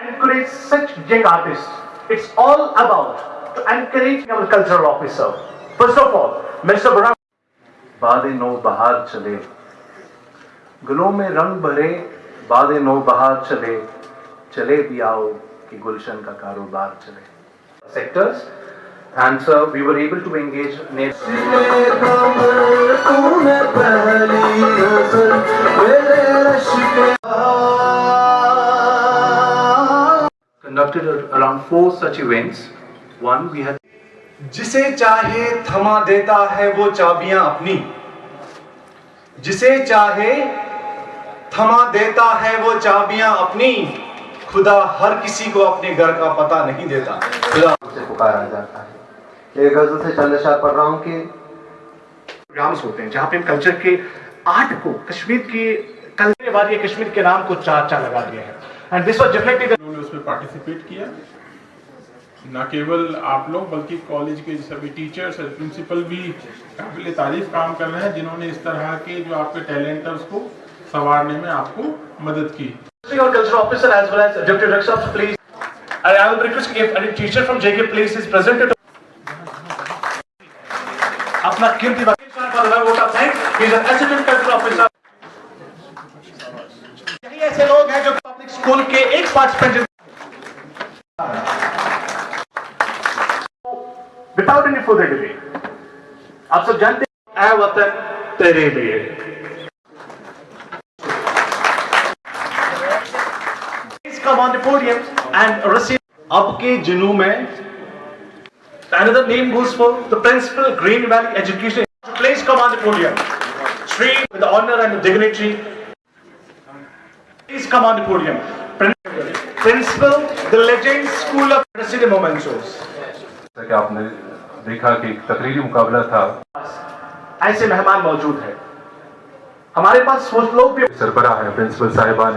encourage such young artists. It's all about to encourage our cultural officer. First of all, Mr. Burhan. बादे नो बहार चले गुलों में रंग भरे बादे नो बहार चले चले भी आओ कि गुलशन का कारोबार चले sectors and so we were able to engage conducted around four such events. One we had जिसे चाहे थमा देता है वो चाबियाँ अपनी। जिसे चाहे थमा देता है वो चाबियाँ अपनी। खुदा हर किसी को अपने घर का पता नहीं देता। खुदा। से पुकारा जाता है। एक गज़ल से चंद शाह पढ़ रहा हूँ कि प्रोग्राम्स होते हैं जहाँ पे हम कल्चर के आर्ट को कश्मीर के कल्चर वाली कश्मीर के नाम को चाचा लगा दिया है। एंड दिस वाज डेफिनेटली उन्होंने उसमें पार्टिसिपेट किया। ना केवल आप लोग बल्कि कॉलेज के सभी टीचर्स और प्रिंसिपल भी काबिल तारीफ़ काम कर रहे हैं जिन्होंने इस तरह के जो आपके टैलेंट है उसको संवारने में आपको मदद की। अपना कीर्ति ऐसे लोग हैं जो स्कूल के एक participant without any further delay आप सब जानते हैं वतन तेरे लिए come on the podium and receive अब जुनू में Another name goes for the principal Green Valley Education. Please come on the podium. Shri with the honor and the dignity. Please come on the podium. Principal, the Legend School of President Momentos. कि आपने देखा कि तकरीरी मुकाबला था ऐसे मेहमान मौजूद हैं हमारे पास सोच लोग भी सरबरा है प्रिंसिपल साहिबा